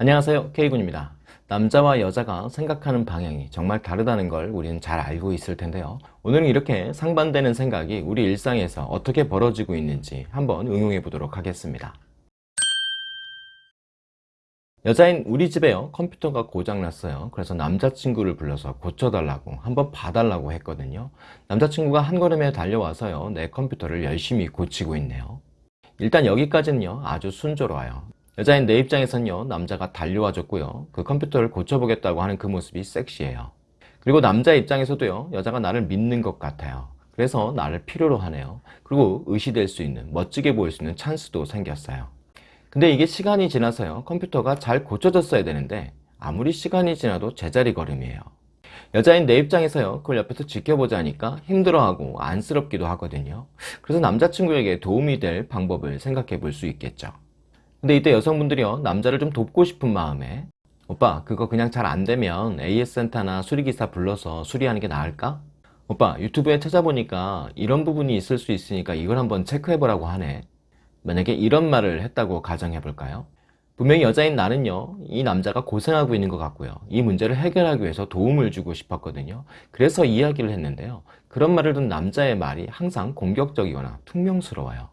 안녕하세요. K군입니다. 남자와 여자가 생각하는 방향이 정말 다르다는 걸 우리는 잘 알고 있을 텐데요. 오늘은 이렇게 상반되는 생각이 우리 일상에서 어떻게 벌어지고 있는지 한번 응용해 보도록 하겠습니다. 여자인 우리 집에요. 컴퓨터가 고장났어요. 그래서 남자친구를 불러서 고쳐달라고 한번 봐달라고 했거든요. 남자친구가 한 걸음에 달려와서요. 내 컴퓨터를 열심히 고치고 있네요. 일단 여기까지는요. 아주 순조로워요 여자인 내 입장에선요 남자가 달려와 줬고요. 그 컴퓨터를 고쳐보겠다고 하는 그 모습이 섹시해요. 그리고 남자 입장에서도요 여자가 나를 믿는 것 같아요. 그래서 나를 필요로 하네요. 그리고 의시될 수 있는 멋지게 보일 수 있는 찬스도 생겼어요. 근데 이게 시간이 지나서요 컴퓨터가 잘 고쳐졌어야 되는데 아무리 시간이 지나도 제자리 걸음이에요. 여자인 내 입장에서요 그걸 옆에서 지켜보자니까 힘들어하고 안쓰럽기도 하거든요. 그래서 남자친구에게 도움이 될 방법을 생각해 볼 수 있겠죠 근데 이때 여성분들이요 남자를 좀 돕고 싶은 마음에 오빠 그거 그냥 잘 안되면 AS센터나 수리기사 불러서 수리하는 게 나을까? 오빠 유튜브에 찾아보니까 이런 부분이 있을 수 있으니까 이걸 한번 체크해 보라고 하네. 만약에 이런 말을 했다고 가정해 볼까요? 분명히 여자인 나는요 이 남자가 고생하고 있는 것 같고요. 이 문제를 해결하기 위해서 도움을 주고 싶었거든요. 그래서 이야기를 했는데요. 그런 말을 듣는 남자의 말이 항상 공격적이거나 퉁명스러워요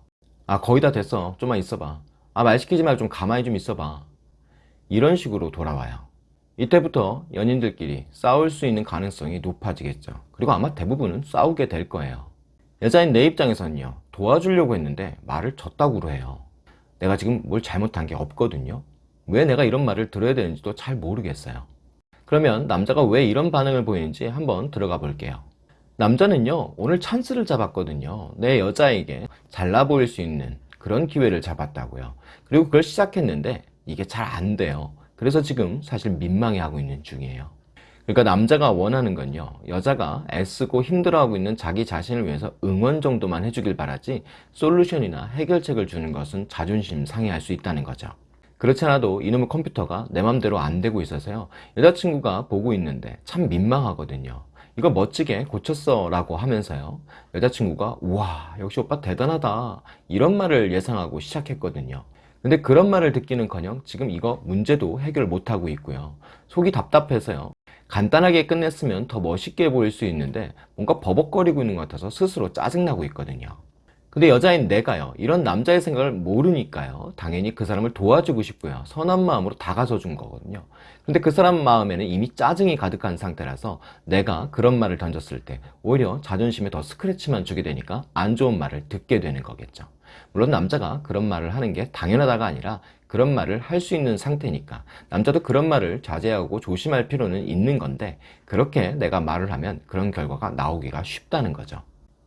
아 거의 다 됐어. 좀만 있어봐 아 말 시키지 말고 좀 가만히 좀 있어봐. 이런 식으로 돌아와요. 이때부터 연인들끼리 싸울 수 있는 가능성이 높아지겠죠. 그리고 아마 대부분은 싸우게 될 거예요. 여자인 내 입장에서는요 도와주려고 했는데 말을 졌다고 해요. 내가 지금 뭘 잘못한 게 없거든요. 왜 내가 이런 말을 들어야 되는지도 잘 모르겠어요. 그러면 남자가 왜 이런 반응을 보이는지 한번 들어가 볼게요. 남자는요 오늘 찬스를 잡았거든요. 내 여자에게 잘나 보일 수 있는 그런 기회를 잡았다고요. 그리고 그걸 시작했는데 이게 잘 안 돼요. 그래서 지금 사실 민망해하고 있는 중이에요. 그러니까 남자가 원하는 건요 여자가 애쓰고 힘들어하고 있는 자기 자신을 위해서 응원 정도만 해주길 바라지 솔루션이나 해결책을 주는 것은 자존심 상해할 수 있다는 거죠. 그렇지 않아도 이놈의 컴퓨터가 내 맘대로 안 되고 있어서요 여자친구가 보고 있는데 참 민망하거든요 이거 멋지게 고쳤어 라고 하면서요. 여자친구가 우와 역시 오빠 대단하다. 이런 말을 예상하고 시작했거든요. 근데 그런 말을 듣기는커녕 지금 이거 문제도 해결 못하고 있고요. 속이 답답해서요. 간단하게 끝냈으면 더 멋있게 보일 수 있는데 뭔가 버벅거리고 있는 것 같아서 스스로 짜증나고 있거든요 근데 여자인 내가요 이런 남자의 생각을 모르니까요 당연히 그 사람을 도와주고 싶고요 선한 마음으로 다가서 준 거거든요. 근데 그 사람 마음에는 이미 짜증이 가득한 상태라서 내가 그런 말을 던졌을 때 오히려 자존심에 더 스크래치만 주게 되니까 안 좋은 말을 듣게 되는 거겠죠. 물론 남자가 그런 말을 하는 게 당연하다가 아니라 그런 말을 할 수 있는 상태니까 남자도 그런 말을 자제하고 조심할 필요는 있는 건데 그렇게 내가 말을 하면 그런 결과가 나오기가 쉽다는 거죠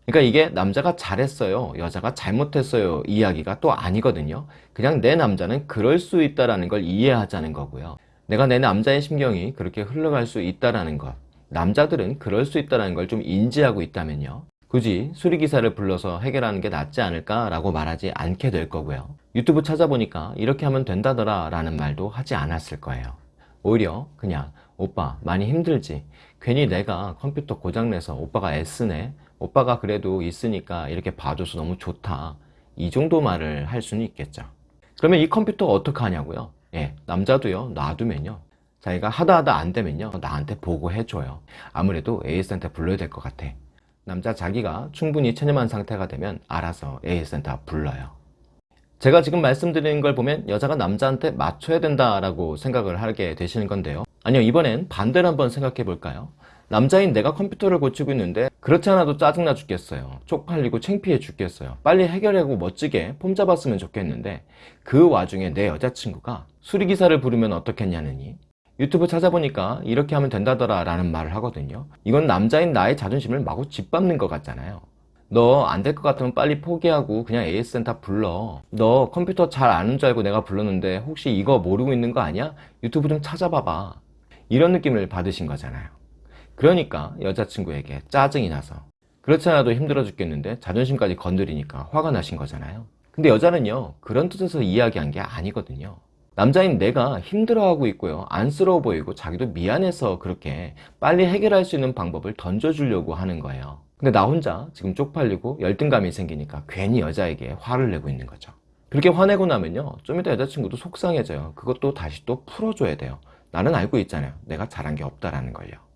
그러니까 이게 남자가 잘했어요 여자가 잘못했어요 이야기가 또 아니거든요. 그냥 내 남자는 그럴 수 있다는 걸 이해하자는 거고요. 내가 내 남자의 심경이 그렇게 흘러갈 수 있다는 것 남자들은 그럴 수 있다는 걸 좀 인지하고 있다면요. 굳이 수리기사를 불러서 해결하는 게 낫지 않을까 라고 말하지 않게 될 거고요. 유튜브 찾아보니까 이렇게 하면 된다더라 라는 말도 하지 않았을 거예요. 오히려 그냥 오빠 많이 힘들지? 괜히 내가 컴퓨터 고장내서 오빠가 애쓰네 오빠가 그래도 있으니까 이렇게 봐줘서 너무 좋다. 이 정도 말을 할 수는 있겠죠. 그러면 이 컴퓨터가 어떻게 하냐고요? 예, 남자도요. 놔두면요. 자기가 하다 하다 안 되면요. 나한테 보고해줘요. 아무래도 AS한테 불러야 될 것 같아. 남자 자기가 충분히 체념한 상태가 되면 알아서 AS센터 불러요. 제가 지금 말씀드리는 걸 보면 여자가 남자한테 맞춰야 된다라고 생각을 하게 되시는 건데요. 아니요 이번엔 반대로 한번 생각해 볼까요 남자인 내가 컴퓨터를 고치고 있는데 그렇지 않아도 짜증나 죽겠어요. 쪽팔리고 창피해 죽겠어요. 빨리 해결하고 멋지게 폼 잡았으면 좋겠는데 그 와중에 내 여자친구가 수리기사를 부르면 어떻겠냐느니. 유튜브 찾아보니까 이렇게 하면 된다더라 라는 말을 하거든요. 이건 남자인 나의 자존심을 마구 짓밟는 것 같잖아요. 너 안 될 것 같으면 빨리 포기하고 그냥 AS센터 불러. 너 컴퓨터 잘 아는 줄 알고 내가 불렀는데 혹시 이거 모르고 있는 거 아니야? 유튜브 좀 찾아봐봐. 이런 느낌을 받으신 거잖아요 그러니까 여자친구에게 짜증이 나서. 그렇지 않아도 힘들어 죽겠는데 자존심까지 건드리니까 화가 나신 거잖아요. 근데 여자는요 그런 뜻에서 이야기한 게 아니거든요. 남자인 내가 힘들어하고 있고요 안쓰러워 보이고 자기도 미안해서 그렇게 빨리 해결할 수 있는 방법을 던져주려고 하는 거예요. 근데 나 혼자 지금 쪽팔리고 열등감이 생기니까 괜히 여자에게 화를 내고 있는 거죠. 그렇게 화내고 나면요 좀 이따 여자친구도 속상해져요. 그것도 다시 또 풀어줘야 돼요. 나는 알고 있잖아요. 내가 잘한 게 없다라는 걸요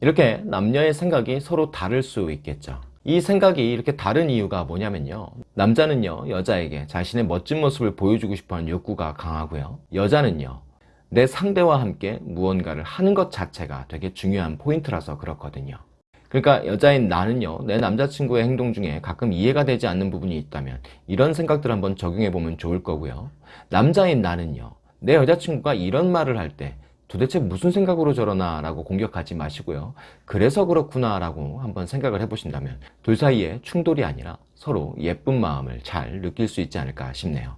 이렇게 남녀의 생각이 서로 다를 수 있겠죠. 이 생각이 이렇게 다른 이유가 뭐냐면요. 남자는요 여자에게 자신의 멋진 모습을 보여주고 싶어하는 욕구가 강하고요. 여자는요 내 상대와 함께 무언가를 하는 것 자체가 되게 중요한 포인트라서 그렇거든요. 그러니까 여자인 나는요 내 남자친구의 행동 중에 가끔 이해가 되지 않는 부분이 있다면 이런 생각들 한번 적용해 보면 좋을 거고요. 남자인 나는요 내 여자친구가 이런 말을 할 때 도대체 무슨 생각으로 저러나 라고 공격하지 마시고요. 그래서 그렇구나 라고 한번 생각을 해보신다면 둘 사이에 충돌이 아니라 서로 예쁜 마음을 잘 느낄 수 있지 않을까 싶네요.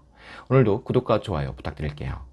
오늘도 구독과 좋아요 부탁드릴게요